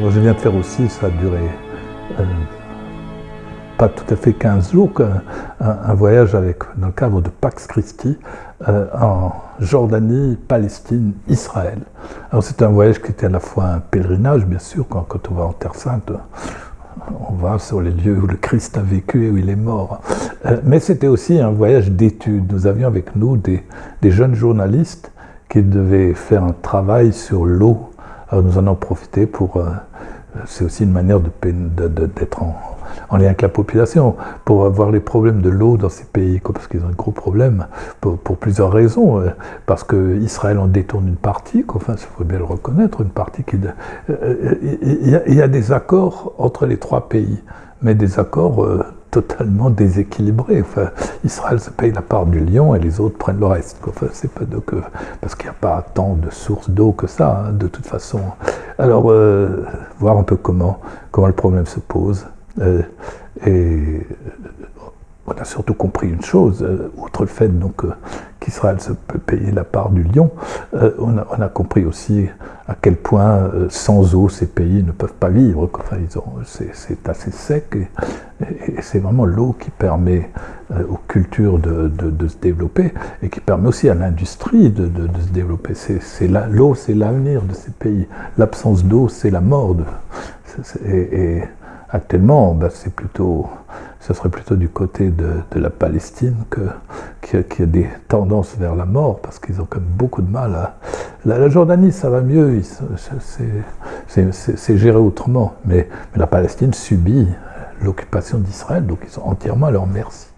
Je viens de faire aussi, ça a duré euh, pas tout à fait 15 jours, un, voyage dans le cadre de Pax Christi euh, en Jordanie, Palestine, Israël. Alors c'est un voyage qui était à la fois un pèlerinage, bien sûr, quand, on va en Terre Sainte, on va sur les lieux où le Christ a vécu et où il est mort. Euh, mais c'était aussi un voyage d'études. Nous avions avec nous des, jeunes journalistes qui devaient faire un travail sur l'eau nous en avons profité pour... Euh, c'est aussi une manière d'être en, en, lien avec la population, pour voir les problèmes de l'eau dans ces pays, parce qu'ils ont un gros problème, pour, plusieurs raisons. Euh, parce qu'Israël en détourne une partie, enfin, il faut bien le reconnaître, une partie qui... Euh, il y, a des accords entre les trois pays, mais des accords totalement déséquilibré. Enfin, Israël se paye la part du lion et les autres prennent le reste. Enfin, c'est pas parce qu'il n'y a pas tant de sources d'eau que ça, hein, de toute façon. Alors, euh, voir un peu comment, comment le problème se pose. Euh, et on a surtout compris une chose, euh, outre le fait donc qu'Israël se peut payer la part du lion, on a, compris aussi à quel point sans eau ces pays ne peuvent pas vivre. Enfin, c'est assez sec et c'est vraiment l'eau qui permet euh, aux cultures de, se développer et qui permet aussi à l'industrie de, se développer. L'eau, c'est l'avenir de ces pays. L'absence d'eau, c'est la mort. et, actuellement, bah, c'est plutôt, ce serait plutôt du côté de, la Palestine que, qui, a des tendances vers la mort, parce qu'ils ont quand même beaucoup de mal à... La, Jordanie, ça va mieux, c'est géré autrement, mais la Palestine subit l'occupation d'Israël, donc ils sont entièrement à leur merci.